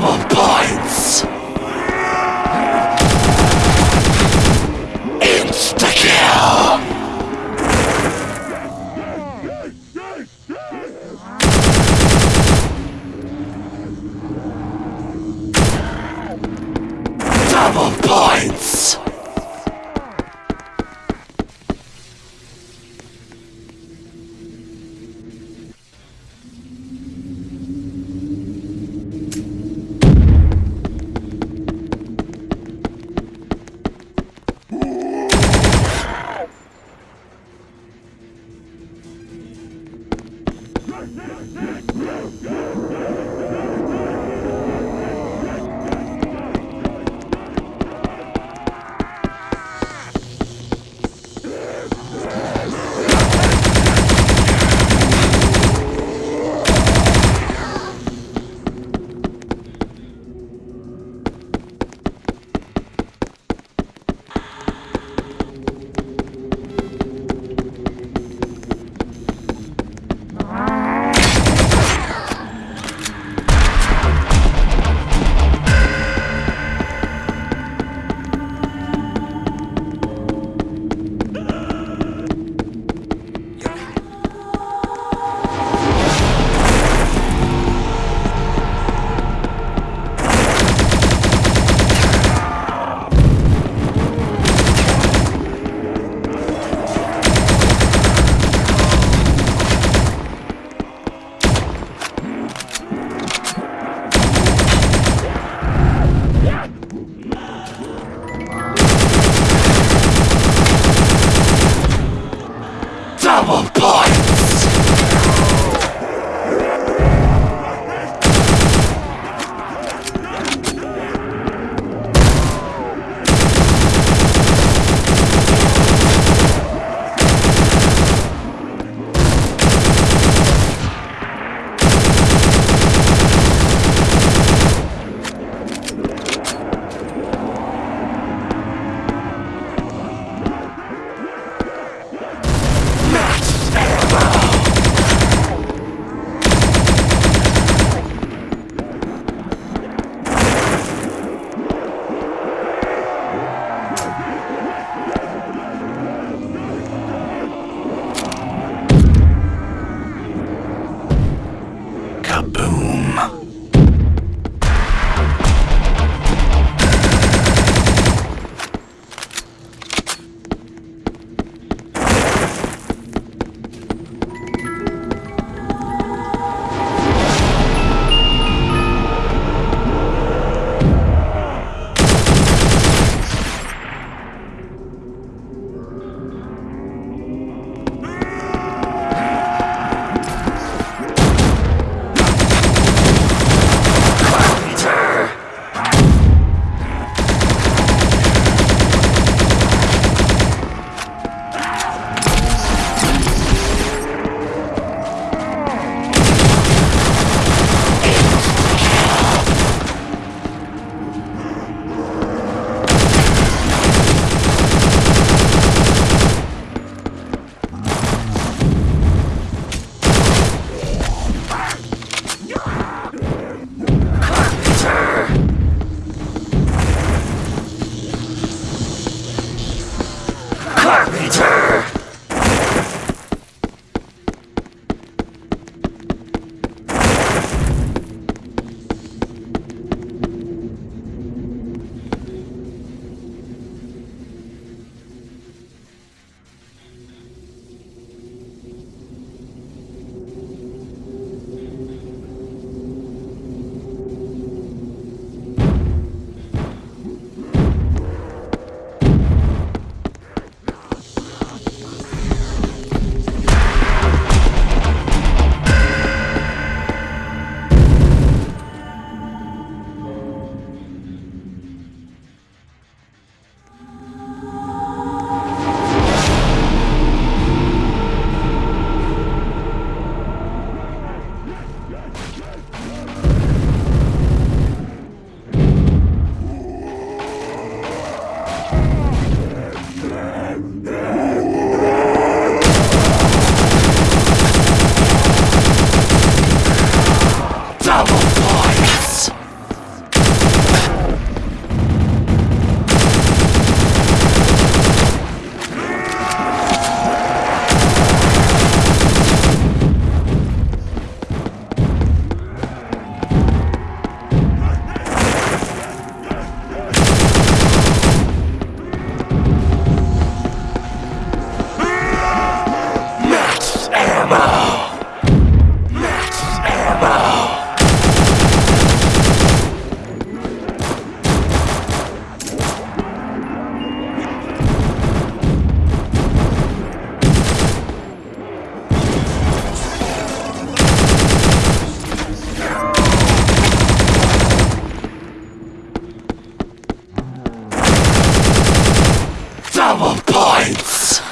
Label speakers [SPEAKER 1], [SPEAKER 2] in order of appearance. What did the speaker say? [SPEAKER 1] double points! Insta-kill! Double points.